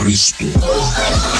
Cristo.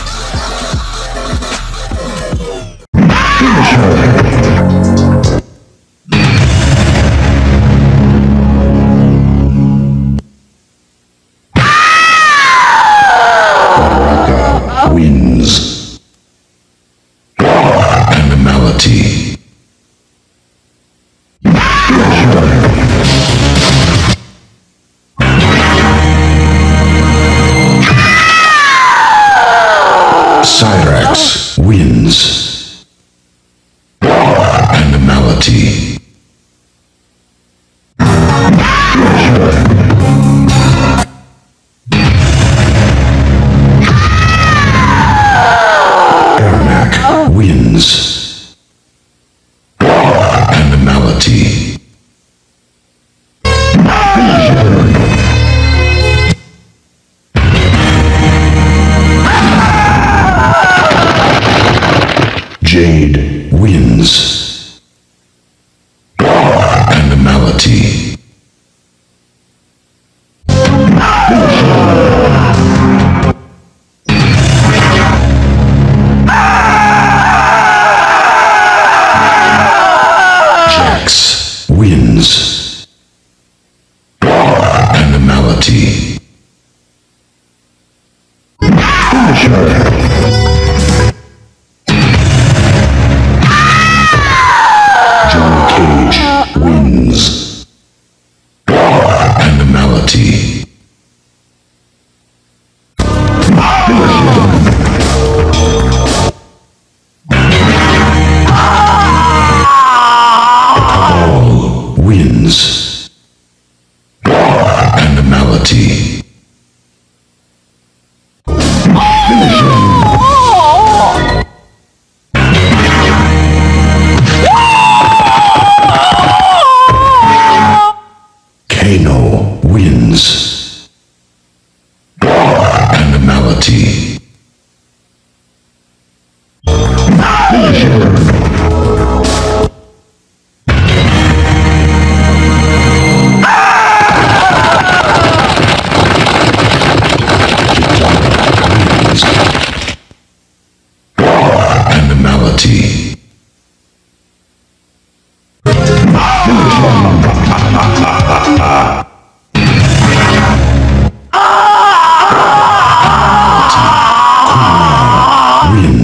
Kano wins. Animality.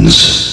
hands.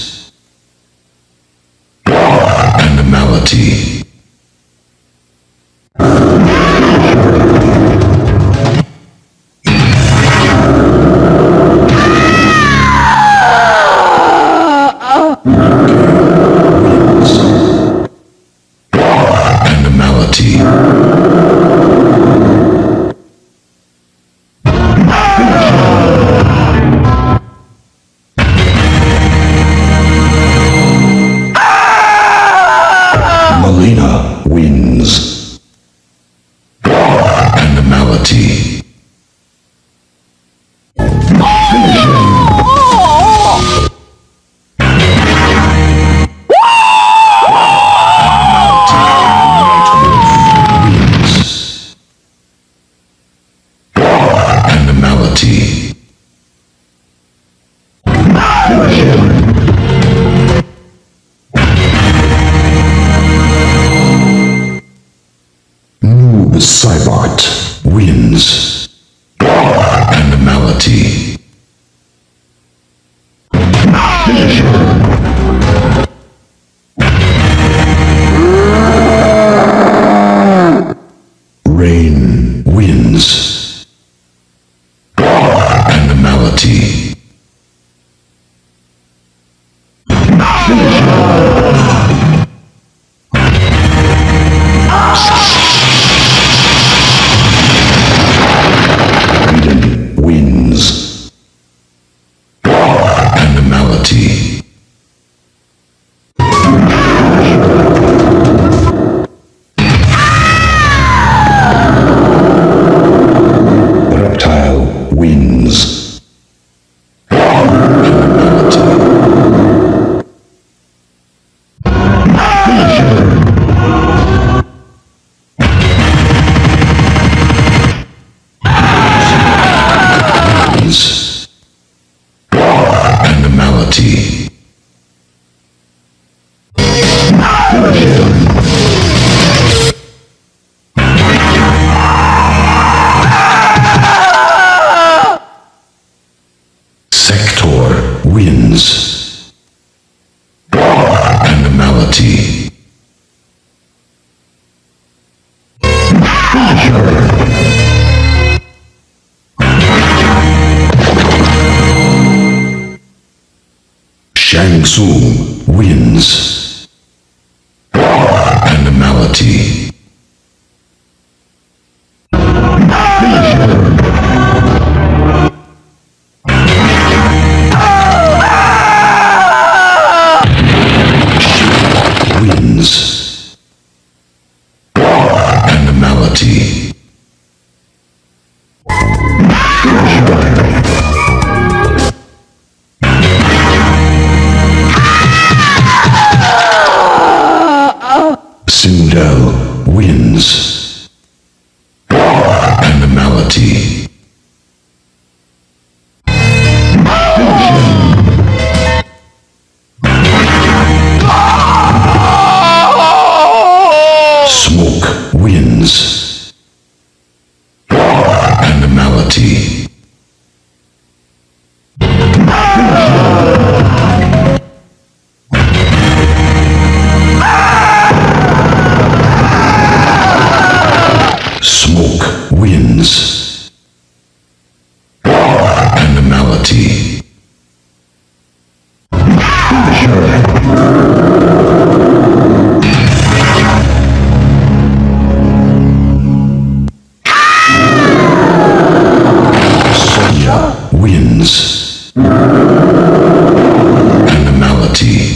membership. Noob Saibot wins. reality. Sector wins. Animality. Shang Tsung wins. Animality. Widow wins. Animality.